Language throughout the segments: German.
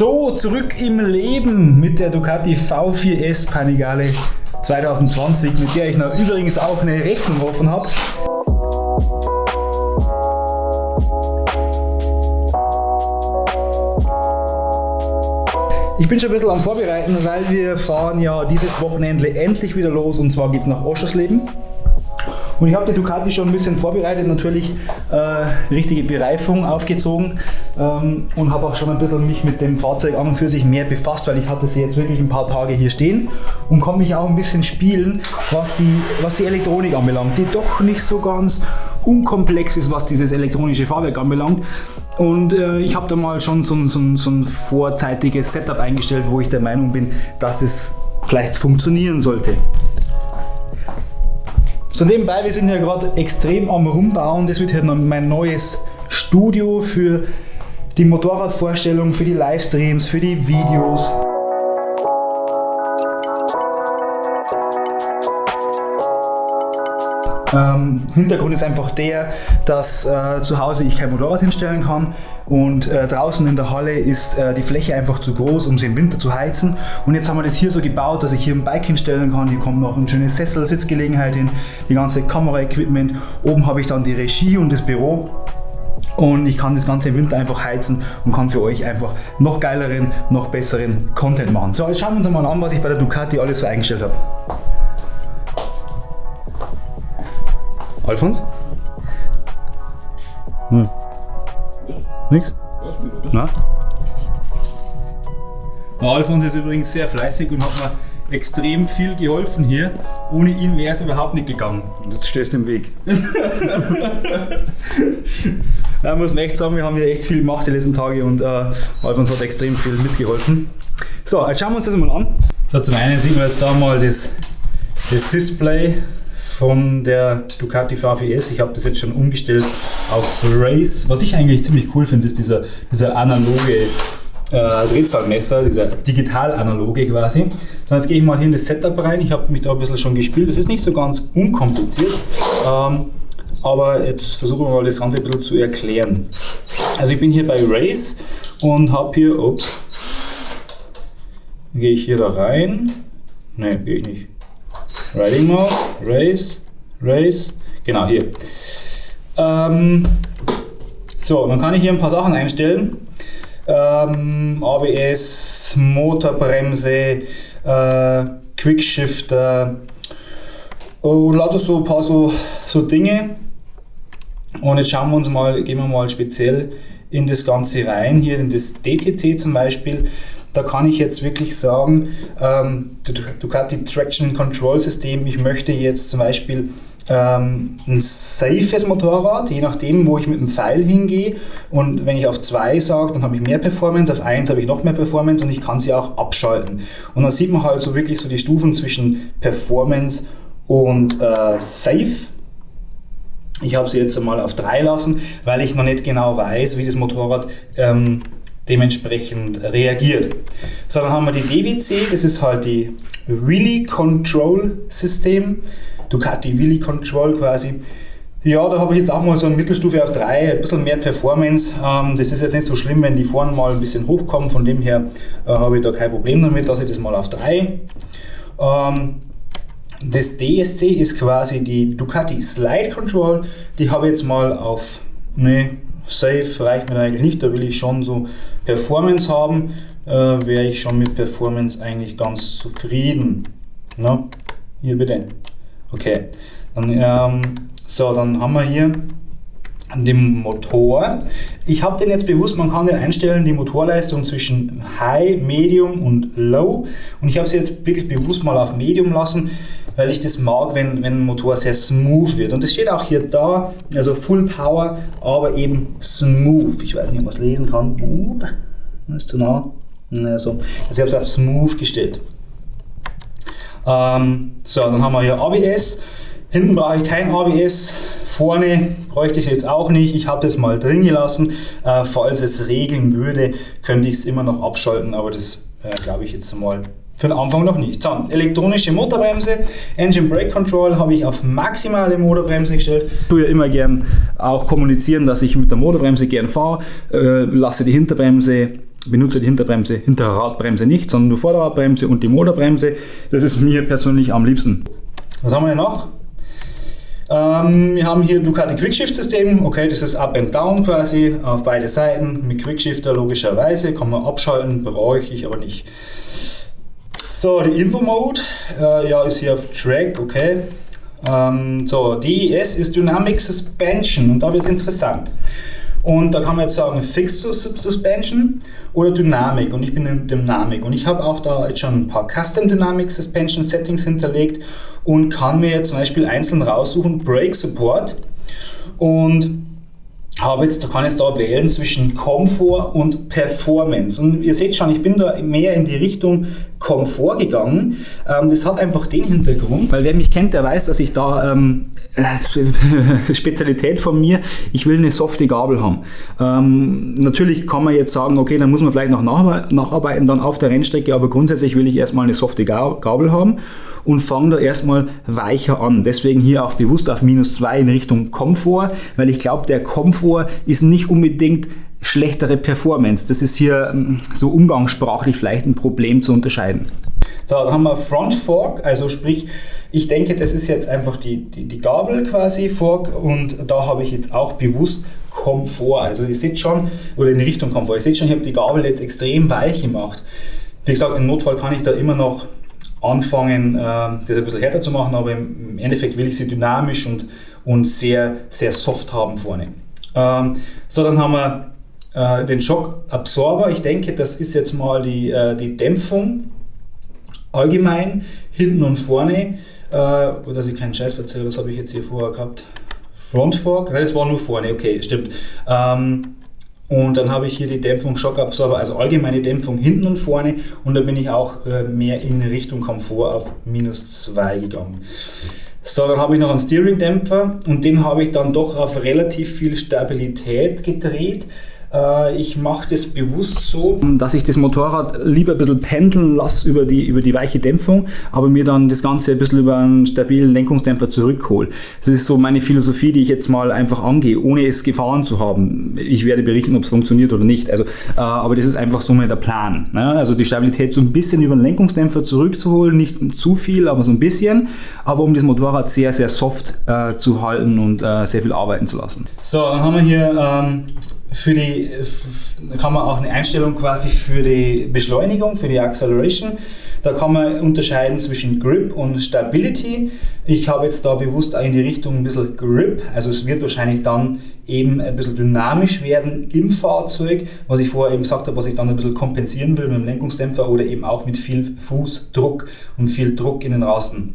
So, zurück im Leben mit der Ducati V4S Panigale 2020, mit der ich noch übrigens auch eine Rechnung offen habe. Ich bin schon ein bisschen am Vorbereiten, weil wir fahren ja dieses Wochenende endlich wieder los und zwar geht es nach Oschersleben. Und ich habe die Ducati schon ein bisschen vorbereitet, natürlich äh, richtige Bereifung aufgezogen ähm, und habe auch schon ein bisschen mich mit dem Fahrzeug an und für sich mehr befasst, weil ich hatte sie jetzt wirklich ein paar Tage hier stehen und konnte mich auch ein bisschen spielen, was die, was die Elektronik anbelangt, die doch nicht so ganz unkomplex ist, was dieses elektronische Fahrwerk anbelangt. Und äh, ich habe da mal schon so, so, so ein vorzeitiges Setup eingestellt, wo ich der Meinung bin, dass es vielleicht funktionieren sollte. So nebenbei, wir sind hier gerade extrem am Rumbauen. Das wird hier mein neues Studio für die Motorradvorstellung, für die Livestreams, für die Videos. Ähm, Hintergrund ist einfach der, dass äh, zu Hause ich kein Motorrad hinstellen kann und äh, draußen in der Halle ist äh, die Fläche einfach zu groß, um sie im Winter zu heizen. Und jetzt haben wir das hier so gebaut, dass ich hier ein Bike hinstellen kann. Hier kommt noch ein schönes Sessel, Sitzgelegenheit hin, die ganze Kameraequipment. Oben habe ich dann die Regie und das Büro. Und ich kann das ganze im Winter einfach heizen und kann für euch einfach noch geileren, noch besseren Content machen. So, jetzt schauen wir uns mal an, was ich bei der Ducati alles so eingestellt habe. Alfons? Hm. Nix? Na? Der Alfons ist übrigens sehr fleißig und hat mir extrem viel geholfen hier. Ohne ihn wäre es überhaupt nicht gegangen. Und jetzt stehst du im Weg. da muss man echt sagen, wir haben hier echt viel gemacht die letzten Tage und äh, Alfons hat extrem viel mitgeholfen. So, jetzt schauen wir uns das mal an. So, zum einen sieht man jetzt da mal das, das Display von der Ducati V4S. Ich habe das jetzt schon umgestellt auf Race. Was ich eigentlich ziemlich cool finde, ist dieser, dieser analoge äh, Drehzahlmesser, dieser digital-analoge quasi. So, jetzt gehe ich mal hier in das Setup rein. Ich habe mich da ein bisschen schon gespielt. Das ist nicht so ganz unkompliziert. Ähm, aber jetzt versuchen wir mal das Ganze ein bisschen zu erklären. Also ich bin hier bei Race und habe hier, ups, gehe ich hier da rein. Ne, gehe ich nicht. Riding Mode, Race, Race, genau hier. Ähm, so, dann kann ich hier ein paar Sachen einstellen. Ähm, ABS, Motorbremse, äh, Quickshifter und lauter so ein paar so, so Dinge. Und jetzt schauen wir uns mal, gehen wir mal speziell in das Ganze rein, hier in das DTC zum Beispiel da kann ich jetzt wirklich sagen, ähm, Ducati Traction Control System, ich möchte jetzt zum Beispiel ähm, ein safes Motorrad, je nachdem, wo ich mit dem Pfeil hingehe. Und wenn ich auf 2 sage, dann habe ich mehr Performance, auf 1 habe ich noch mehr Performance und ich kann sie auch abschalten. Und dann sieht man halt so wirklich so die Stufen zwischen Performance und äh, Safe. Ich habe sie jetzt einmal auf 3 lassen, weil ich noch nicht genau weiß, wie das Motorrad ähm, dementsprechend reagiert. So, dann haben wir die DWC, das ist halt die Wheelie Control System, Ducati Wheelie Control quasi. Ja, da habe ich jetzt auch mal so eine Mittelstufe auf 3, ein bisschen mehr Performance. Ähm, das ist jetzt nicht so schlimm, wenn die vorne mal ein bisschen hochkommen, von dem her äh, habe ich da kein Problem damit, lasse ich das mal auf 3. Ähm, das DSC ist quasi die Ducati Slide Control, die habe ich jetzt mal auf ne, Safe reicht mir eigentlich nicht, da will ich schon so Performance haben, äh, wäre ich schon mit Performance eigentlich ganz zufrieden. Na, hier bitte. Okay, dann, ähm, so, dann haben wir hier den Motor. Ich habe den jetzt bewusst, man kann den einstellen, die Motorleistung zwischen High, Medium und Low. Und ich habe sie jetzt wirklich bewusst mal auf Medium lassen, weil ich das mag, wenn, wenn ein Motor sehr smooth wird. Und das steht auch hier da, also Full Power, aber eben smooth. Ich weiß nicht, ob man es lesen kann. Boop. Ist zu nah. Also, also ich habe es auf smooth gestellt. Ähm, so, dann haben wir hier ABS. Hinten brauche ich kein ABS. Vorne bräuchte ich jetzt auch nicht. Ich habe es mal drin gelassen. Äh, falls es regeln würde, könnte ich es immer noch abschalten, aber das äh, glaube ich jetzt mal für den Anfang noch nicht. So, elektronische Motorbremse, Engine Brake Control habe ich auf maximale Motorbremse gestellt. Ich tue ja immer gern auch kommunizieren, dass ich mit der Motorbremse gern fahre, äh, lasse die Hinterbremse benutze die Hinterbremse, Hinterradbremse nicht, sondern nur Vorderradbremse und die Motorbremse. Das ist mir persönlich am liebsten. Was haben wir noch? Ähm, wir haben hier Ducati Quickshift System, okay, das ist Up and Down quasi auf beide Seiten mit Quickshifter logischerweise, kann man abschalten, brauche ich aber nicht. So, die Info Mode, äh, ja, ist hier auf Track, okay. Ähm, so, DES ist Dynamic Suspension und da wird es interessant. Und da kann man jetzt sagen Fixed Suspension oder Dynamik und ich bin in Dynamik und ich habe auch da jetzt schon ein paar Custom Dynamic Suspension Settings hinterlegt und kann mir jetzt zum Beispiel einzeln raussuchen Brake Support und habe jetzt, da kann ich jetzt da wählen zwischen Komfort und Performance. Und ihr seht schon, ich bin da mehr in die Richtung Komfort gegangen. Ähm, das hat einfach den Hintergrund, weil wer mich kennt, der weiß, dass ich da ähm, äh, Spezialität von mir, ich will eine softe Gabel haben. Ähm, natürlich kann man jetzt sagen, okay, dann muss man vielleicht noch nacharbeiten dann auf der Rennstrecke, aber grundsätzlich will ich erstmal eine softe Gabel haben und fange da erstmal weicher an. Deswegen hier auch bewusst auf minus 2 in Richtung Komfort, weil ich glaube, der Komfort ist nicht unbedingt schlechtere Performance. Das ist hier ähm, so umgangssprachlich vielleicht ein Problem zu unterscheiden. So, dann haben wir Front Fork, also sprich, ich denke, das ist jetzt einfach die, die, die Gabel quasi Fork und da habe ich jetzt auch bewusst Komfort. Also ihr seht schon, oder in Richtung Komfort, ihr seht schon, ich habe die Gabel jetzt extrem weich gemacht. Wie gesagt, im Notfall kann ich da immer noch anfangen, äh, das ein bisschen härter zu machen, aber im Endeffekt will ich sie dynamisch und, und sehr, sehr soft haben vorne. Ähm, so, dann haben wir äh, den Schockabsorber. Ich denke, das ist jetzt mal die, äh, die Dämpfung allgemein, hinten und vorne. Äh, dass ich keinen Scheiß erzähle, was habe ich jetzt hier vorher gehabt? Front Fork? Nein, das war nur vorne, okay, stimmt. Ähm, und dann habe ich hier die Dämpfung Schockabsorber, also allgemeine Dämpfung hinten und vorne. Und da bin ich auch äh, mehr in Richtung Komfort auf minus 2 gegangen. So, dann habe ich noch einen Steering-Dämpfer und den habe ich dann doch auf relativ viel Stabilität gedreht. Äh, ich mache das bewusst so, dass ich das Motorrad lieber ein bisschen pendeln lasse über die, über die weiche Dämpfung, aber mir dann das Ganze ein bisschen über einen stabilen Lenkungsdämpfer zurückhole. Das ist so meine Philosophie, die ich jetzt mal einfach angehe, ohne es gefahren zu haben. Ich werde berichten, ob es funktioniert oder nicht. Also, äh, aber das ist einfach so mal der Plan. Ne? Also die Stabilität so ein bisschen über den Lenkungsdämpfer zurückzuholen, nicht zu viel, aber so ein bisschen, aber um das Motorrad sehr, sehr soft äh, zu halten und sehr viel arbeiten zu lassen. So, dann haben wir hier ähm, für die, kann man auch eine Einstellung quasi für die Beschleunigung, für die Acceleration. Da kann man unterscheiden zwischen Grip und Stability. Ich habe jetzt da bewusst in die Richtung ein bisschen Grip, also es wird wahrscheinlich dann eben ein bisschen dynamisch werden im Fahrzeug, was ich vorher eben gesagt habe, was ich dann ein bisschen kompensieren will mit dem Lenkungsdämpfer oder eben auch mit viel Fußdruck und viel Druck in den Rasten.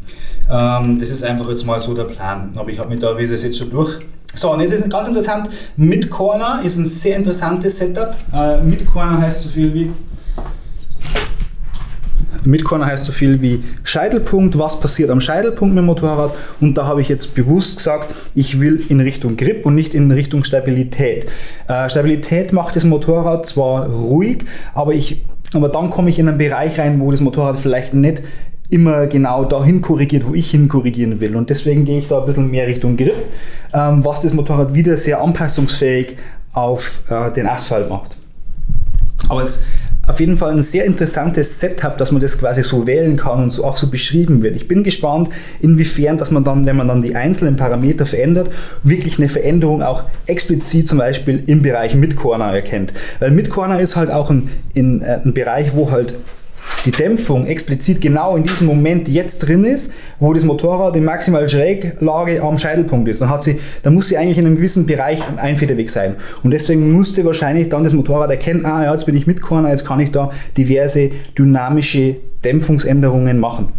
Ähm, das ist einfach jetzt mal so der Plan. Aber ich habe mich da, wie das jetzt schon durch so, und jetzt ist ganz interessant, Mid-Corner ist ein sehr interessantes Setup. Äh, Mid-Corner heißt so viel wie Midcorner heißt so viel wie Scheitelpunkt, was passiert am Scheitelpunkt mit dem Motorrad und da habe ich jetzt bewusst gesagt, ich will in Richtung Grip und nicht in Richtung Stabilität. Äh, Stabilität macht das Motorrad zwar ruhig, aber, ich, aber dann komme ich in einen Bereich rein, wo das Motorrad vielleicht nicht immer genau dahin korrigiert, wo ich hin korrigieren will. Und deswegen gehe ich da ein bisschen mehr Richtung Grip, ähm, was das Motorrad wieder sehr anpassungsfähig auf äh, den Asphalt macht. Aber es ist auf jeden Fall ein sehr interessantes Setup, dass man das quasi so wählen kann und so auch so beschrieben wird. Ich bin gespannt, inwiefern, dass man dann, wenn man dann die einzelnen Parameter verändert, wirklich eine Veränderung auch explizit zum Beispiel im Bereich Mid-Corner erkennt. Weil Mid-Corner ist halt auch ein, in, äh, ein Bereich, wo halt die Dämpfung explizit genau in diesem Moment jetzt drin ist, wo das Motorrad in maximal Schräglage am Scheitelpunkt ist, dann, hat sie, dann muss sie eigentlich in einem gewissen Bereich einfederweg sein. Und deswegen musste wahrscheinlich dann das Motorrad erkennen, ah ja, jetzt bin ich mit Corner, jetzt kann ich da diverse dynamische Dämpfungsänderungen machen.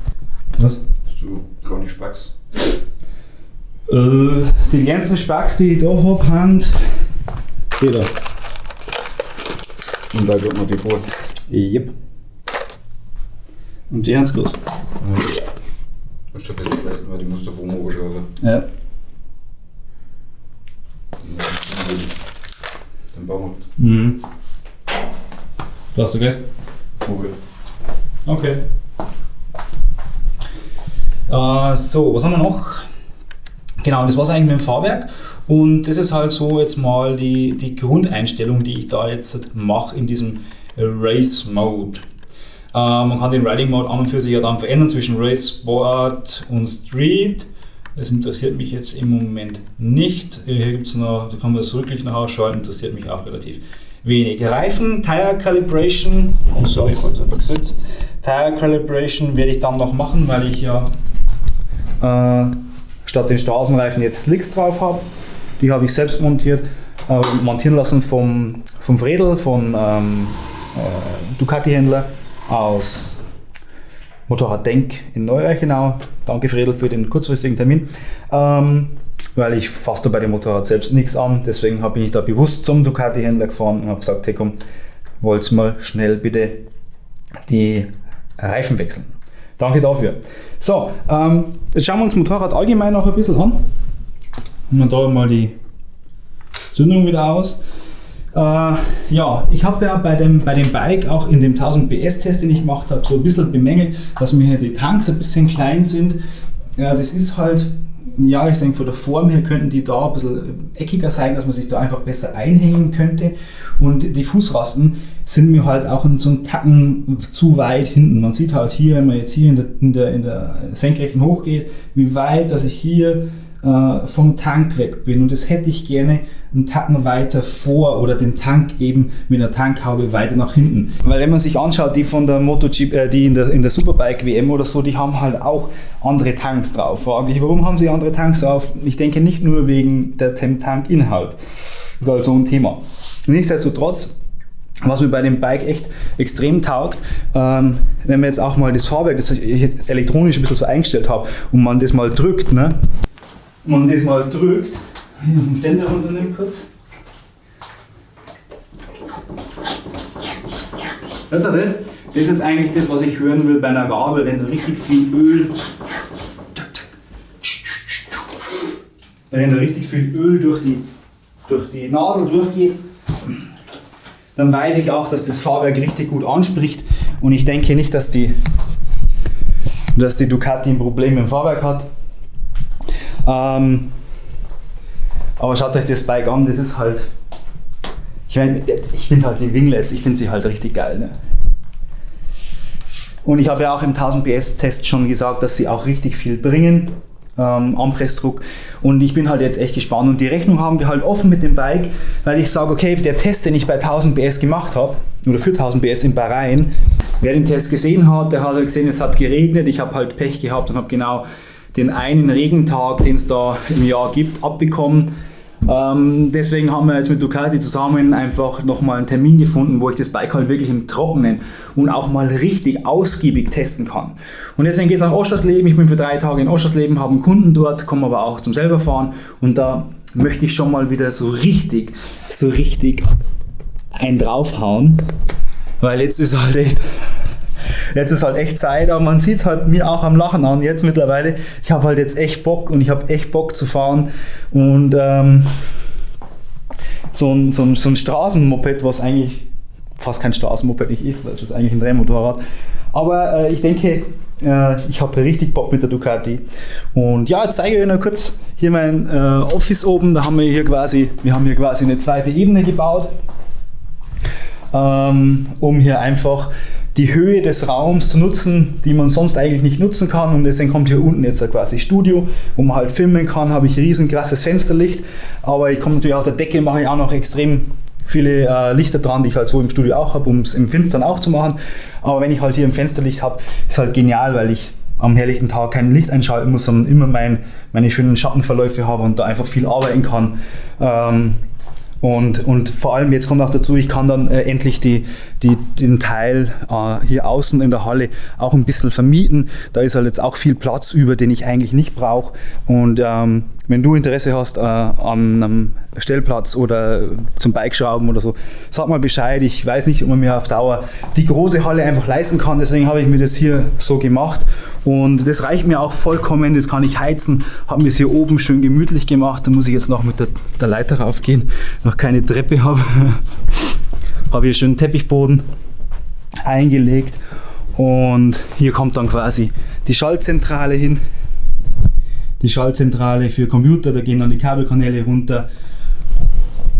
Was? Du gar nicht Spacks? Äh, die ganzen Spacks, die ich da habe, haben die da. Und da wird noch die Brot. Yep. Und die groß. Ja. Ist schon fest vielleicht, weil die auf oben schaffen. Ja. Den Baumarkt. Mhm. Du hast du gleich? Okay. Okay. Äh, so, was haben wir noch? Genau, das war es eigentlich mit dem Fahrwerk. Und das ist halt so jetzt mal die, die Grundeinstellung, die ich da jetzt mache in diesem Race Mode. Äh, man kann den Riding Mode an und für sich ja dann verändern zwischen Race, Sport und Street. Das interessiert mich jetzt im Moment nicht. Hier gibt es noch, da kann man das rücklich noch ausschalten, interessiert mich auch relativ wenig. Reifen, Tire Calibration, oh sorry, gesagt. Tire Calibration werde ich dann noch machen, weil ich ja äh, statt den Straßenreifen jetzt Slicks drauf habe. Die habe ich selbst montiert, äh, montieren lassen vom, vom Fredel, von ähm, äh, Ducati-Händler aus Motorrad Denk in Neureichenau. Danke Fredel für den kurzfristigen Termin. Ähm, weil ich fasse bei dem Motorrad selbst nichts an. Deswegen bin ich da bewusst zum Ducati-Händler gefahren und habe gesagt, hey komm, wollt mal schnell bitte die Reifen wechseln. Danke dafür. So, ähm, jetzt schauen wir uns das Motorrad allgemein noch ein bisschen an. Und da mal die Zündung wieder aus. Äh, ja, ich habe ja bei dem, bei dem Bike auch in dem 1000 PS Test, den ich gemacht habe, so ein bisschen bemängelt, dass mir die Tanks ein bisschen klein sind. Ja, das ist halt, ja, ich denke, von der Form her könnten die da ein bisschen eckiger sein, dass man sich da einfach besser einhängen könnte. Und die Fußrasten sind mir halt auch in so einem Tacken zu weit hinten. Man sieht halt hier, wenn man jetzt hier in der, in der, in der Senkrechten hochgeht, wie weit, dass ich hier äh, vom Tank weg bin. Und das hätte ich gerne einen Tacken weiter vor oder den Tank eben mit einer Tankhaube weiter nach hinten. Weil wenn man sich anschaut, die von der MotoGP, äh, die in der, in der Superbike WM oder so, die haben halt auch andere Tanks drauf. Frage ich, warum haben sie andere Tanks drauf? Ich denke nicht nur wegen der Tankinhalt. Das ist halt so ein Thema. Nichtsdestotrotz, was mir bei dem Bike echt extrem taugt, ähm, wenn man jetzt auch mal das Fahrwerk, das ich elektronisch ein bisschen so eingestellt habe, und man das mal drückt, ne, man das mal drückt, hier vom Ständer runternimmt kurz. Das ist das. Das ist eigentlich das, was ich hören will bei einer Gabel, wenn da richtig viel Öl. Wenn da richtig viel Öl durch die, durch die Nadel durchgeht, dann weiß ich auch, dass das Fahrwerk richtig gut anspricht. Und ich denke nicht, dass die, dass die Ducati ein Problem dem Fahrwerk hat. Ähm, aber schaut euch das Bike an, das ist halt. Ich, mein, ich finde halt die Winglets, ich finde sie halt richtig geil. Ne? Und ich habe ja auch im 1000 PS Test schon gesagt, dass sie auch richtig viel bringen ähm, Anpressdruck. Und ich bin halt jetzt echt gespannt. Und die Rechnung haben wir halt offen mit dem Bike, weil ich sage, okay, der Test, den ich bei 1000 PS gemacht habe, oder für 1000 PS in Bahrain, wer den Test gesehen hat, der hat halt gesehen, es hat geregnet. Ich habe halt Pech gehabt und habe genau den einen Regentag, den es da im Jahr gibt, abbekommen. Ähm, deswegen haben wir jetzt mit Ducati zusammen einfach nochmal einen Termin gefunden, wo ich das Bike halt wirklich im Trockenen und auch mal richtig ausgiebig testen kann. Und deswegen geht es nach Oschersleben. Ich bin für drei Tage in Oschersleben, habe einen Kunden dort, komme aber auch zum selber fahren und da möchte ich schon mal wieder so richtig, so richtig einen draufhauen, weil jetzt ist halt echt Jetzt ist halt echt Zeit, aber man sieht halt mir auch am Lachen an jetzt mittlerweile. Ich habe halt jetzt echt Bock und ich habe echt Bock zu fahren und ähm, so ein, so, ein, so ein Straßenmoped, was eigentlich fast kein Straßenmoped nicht ist, das ist eigentlich ein Rennmotorrad. Aber äh, ich denke, äh, ich habe richtig Bock mit der Ducati. Und ja, jetzt zeige ich euch noch kurz hier mein äh, Office oben. Da haben wir hier quasi, wir haben hier quasi eine zweite Ebene gebaut, ähm, um hier einfach die Höhe des Raums zu nutzen, die man sonst eigentlich nicht nutzen kann. Und deswegen kommt hier unten jetzt quasi Studio, wo man halt filmen kann, habe ich riesen krasses Fensterlicht. Aber ich komme natürlich auf der Decke, mache ich auch noch extrem viele äh, Lichter dran, die ich halt so im Studio auch habe, um es im Finstern auch zu machen. Aber wenn ich halt hier ein Fensterlicht habe, ist halt genial, weil ich am herrlichen Tag kein Licht einschalten muss, sondern immer mein, meine schönen Schattenverläufe habe und da einfach viel arbeiten kann. Ähm, und, und vor allem jetzt kommt auch dazu, ich kann dann äh, endlich die, die, den Teil äh, hier außen in der Halle auch ein bisschen vermieten. Da ist halt jetzt auch viel Platz über, den ich eigentlich nicht brauche. Und ähm, wenn du Interesse hast äh, an einem Stellplatz oder zum Bikeschrauben oder so, sag mal Bescheid. Ich weiß nicht, ob man mir auf Dauer die große Halle einfach leisten kann. Deswegen habe ich mir das hier so gemacht. Und das reicht mir auch vollkommen. Das kann ich heizen. Habe mir es hier oben schön gemütlich gemacht. Da muss ich jetzt noch mit der, der Leiter raufgehen. Noch keine Treppe habe. habe hier schön Teppichboden eingelegt. Und hier kommt dann quasi die Schaltzentrale hin die Schaltzentrale für Computer, da gehen dann die Kabelkanäle runter.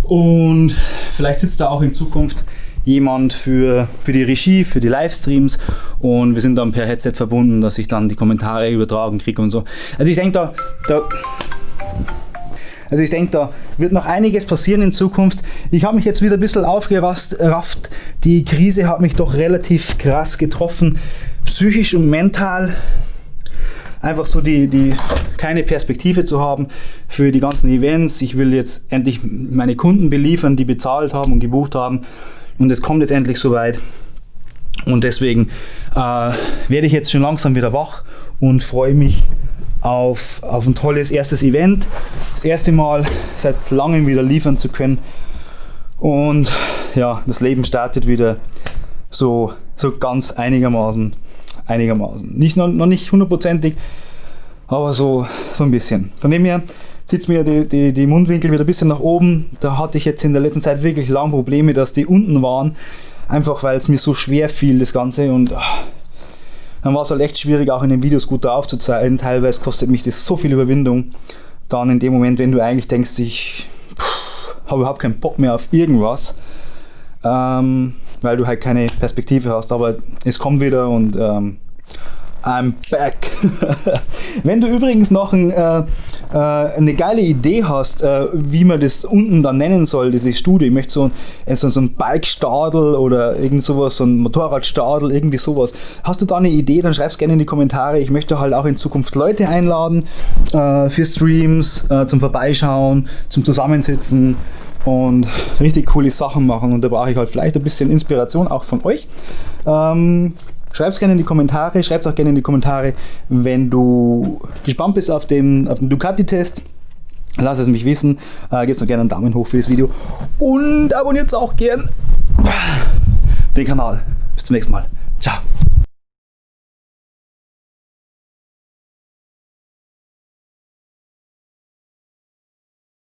Und vielleicht sitzt da auch in Zukunft jemand für, für die Regie, für die Livestreams und wir sind dann per Headset verbunden, dass ich dann die Kommentare übertragen kriege und so. Also ich denke, da, da also ich denke, da wird noch einiges passieren in Zukunft. Ich habe mich jetzt wieder ein bisschen aufgerafft. Die Krise hat mich doch relativ krass getroffen, psychisch und mental. Einfach so die, die keine Perspektive zu haben für die ganzen Events. Ich will jetzt endlich meine Kunden beliefern, die bezahlt haben und gebucht haben. Und es kommt jetzt endlich soweit. Und deswegen äh, werde ich jetzt schon langsam wieder wach und freue mich auf, auf ein tolles erstes Event. Das erste Mal seit langem wieder liefern zu können. Und ja, das Leben startet wieder so, so ganz einigermaßen. einigermaßen. Nicht, noch, noch nicht hundertprozentig, aber so, so ein bisschen. Von dem her sitzt mir die, die, die Mundwinkel wieder ein bisschen nach oben. Da hatte ich jetzt in der letzten Zeit wirklich lange Probleme, dass die unten waren. Einfach weil es mir so schwer fiel, das Ganze. Und ach, dann war es halt echt schwierig, auch in den Videos gut drauf zu zeigen. Teilweise kostet mich das so viel Überwindung. Dann in dem Moment, wenn du eigentlich denkst, ich habe überhaupt keinen Bock mehr auf irgendwas, ähm, weil du halt keine Perspektive hast. Aber es kommt wieder und ähm, I'm back. Wenn du übrigens noch ein, äh, äh, eine geile Idee hast, äh, wie man das unten dann nennen soll, diese Studie, ich möchte so, ein, so, so ein Bike-Stadel oder irgend sowas, so ein Motorradstadel, irgendwie sowas. Hast du da eine Idee, dann schreib es gerne in die Kommentare. Ich möchte halt auch in Zukunft Leute einladen äh, für Streams, äh, zum Vorbeischauen, zum Zusammensitzen und richtig coole Sachen machen. Und da brauche ich halt vielleicht ein bisschen Inspiration auch von euch. Ähm, Schreib es gerne in die Kommentare, schreib es auch gerne in die Kommentare, wenn du gespannt bist auf den, auf den Ducati-Test. Lass es mich wissen. Äh, Gebt noch gerne einen Daumen hoch für das Video. Und abonniert auch gern den Kanal. Bis zum nächsten Mal. Ciao.